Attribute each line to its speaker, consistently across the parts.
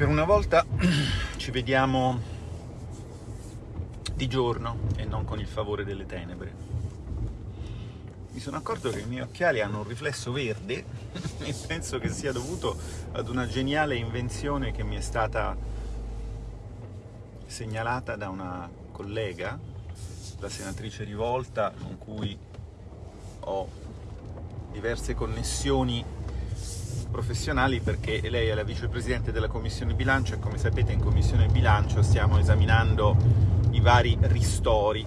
Speaker 1: Per una volta ci vediamo di giorno e non con il favore delle tenebre. Mi sono accorto che i miei occhiali hanno un riflesso verde e penso che sia dovuto ad una geniale invenzione che mi è stata segnalata da una collega, la senatrice Rivolta, con cui ho diverse connessioni professionali perché lei è la vicepresidente della Commissione Bilancio e come sapete in Commissione Bilancio stiamo esaminando i vari ristori.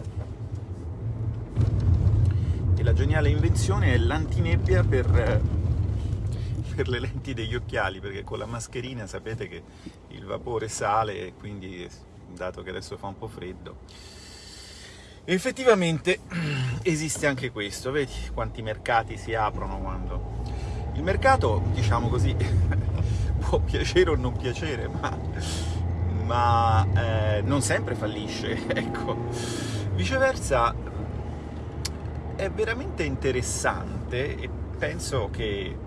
Speaker 1: E la geniale invenzione è l'antinebbia per, per le lenti degli occhiali, perché con la mascherina sapete che il vapore sale e quindi, dato che adesso fa un po' freddo, effettivamente esiste anche questo, vedi quanti mercati si aprono quando il mercato, diciamo così, può piacere o non piacere, ma, ma eh, non sempre fallisce, ecco. Viceversa, è veramente interessante e penso che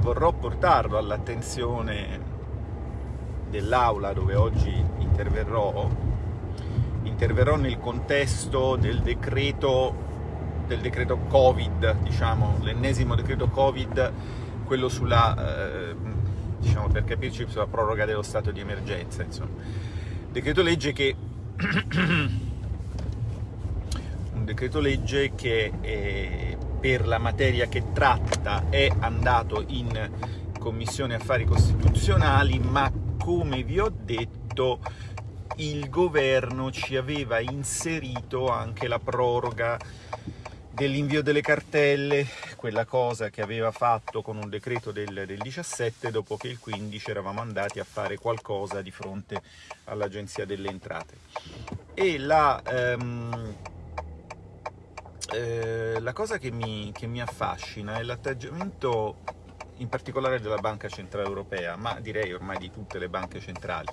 Speaker 1: vorrò portarlo all'attenzione dell'aula dove oggi interverrò, interverrò nel contesto del decreto del decreto Covid, diciamo, l'ennesimo decreto Covid, quello sulla, eh, diciamo per capirci, sulla proroga dello stato di emergenza, insomma. Decreto legge che... un decreto legge che eh, per la materia che tratta è andato in Commissione Affari Costituzionali, ma come vi ho detto il governo ci aveva inserito anche la proroga dell'invio delle cartelle, quella cosa che aveva fatto con un decreto del, del, 17, dopo che il 15 eravamo andati a fare qualcosa di fronte all'Agenzia delle Entrate. E la, ehm, eh, la cosa che mi, che mi affascina è l'atteggiamento in particolare della Banca Centrale Europea, ma direi ormai di tutte le banche centrali,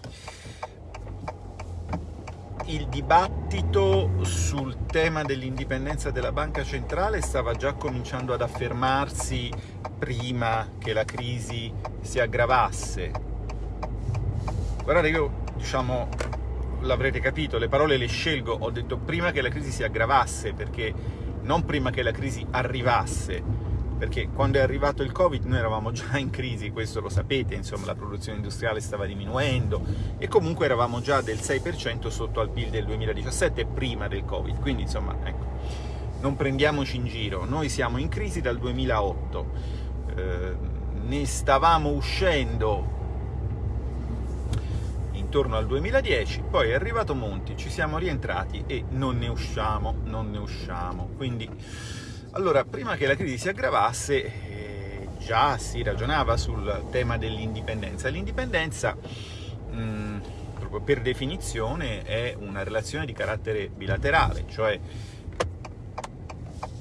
Speaker 1: il dibattito sul tema dell'indipendenza della banca centrale stava già cominciando ad affermarsi prima che la crisi si aggravasse. Guardate, io, diciamo, l'avrete capito, le parole le scelgo, ho detto prima che la crisi si aggravasse, perché non prima che la crisi arrivasse, perché quando è arrivato il Covid noi eravamo già in crisi, questo lo sapete, insomma la produzione industriale stava diminuendo e comunque eravamo già del 6% sotto al PIL del 2017 prima del Covid, quindi insomma ecco, non prendiamoci in giro, noi siamo in crisi dal 2008, eh, ne stavamo uscendo intorno al 2010, poi è arrivato Monti, ci siamo rientrati e non ne usciamo, non ne usciamo, quindi allora, prima che la crisi si aggravasse, eh, già si ragionava sul tema dell'indipendenza. L'indipendenza, mm, proprio per definizione, è una relazione di carattere bilaterale, cioè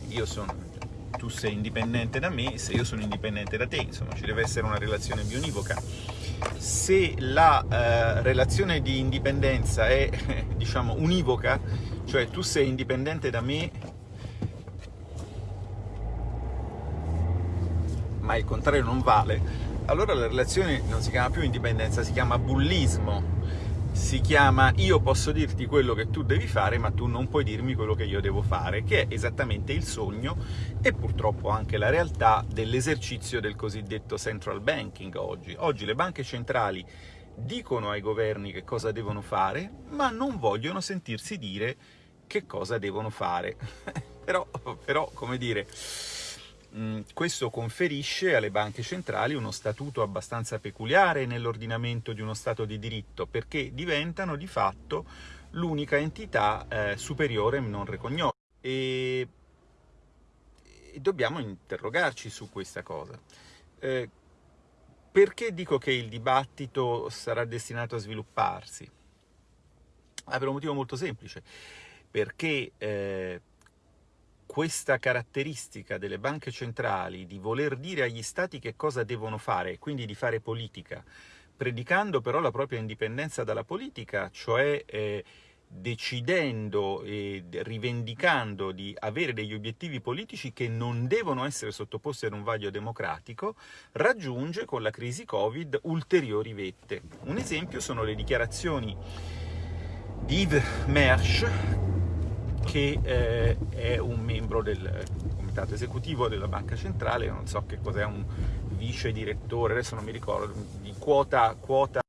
Speaker 1: io sono, tu sei indipendente da me, se io sono indipendente da te, insomma ci deve essere una relazione bionivoca. Se la eh, relazione di indipendenza è, diciamo, univoca, cioè tu sei indipendente da me ma il contrario non vale, allora la relazione non si chiama più indipendenza, si chiama bullismo, si chiama io posso dirti quello che tu devi fare ma tu non puoi dirmi quello che io devo fare, che è esattamente il sogno e purtroppo anche la realtà dell'esercizio del cosiddetto central banking oggi. Oggi le banche centrali dicono ai governi che cosa devono fare, ma non vogliono sentirsi dire che cosa devono fare. però, però, come dire, questo conferisce alle banche centrali uno statuto abbastanza peculiare nell'ordinamento di uno Stato di diritto, perché diventano di fatto l'unica entità eh, superiore non recognosa. E, e, dobbiamo interrogarci su questa cosa. Eh, perché dico che il dibattito sarà destinato a svilupparsi? Ah, per un motivo molto semplice, perché eh, questa caratteristica delle banche centrali di voler dire agli stati che cosa devono fare quindi di fare politica, predicando però la propria indipendenza dalla politica, cioè eh, decidendo e rivendicando di avere degli obiettivi politici che non devono essere sottoposti ad un vaglio democratico, raggiunge con la crisi Covid ulteriori vette. Un esempio sono le dichiarazioni di Yves Mersch, che eh, è un membro del comitato esecutivo della Banca Centrale, non so che cos'è un vice direttore, adesso non mi ricordo, di quota, quota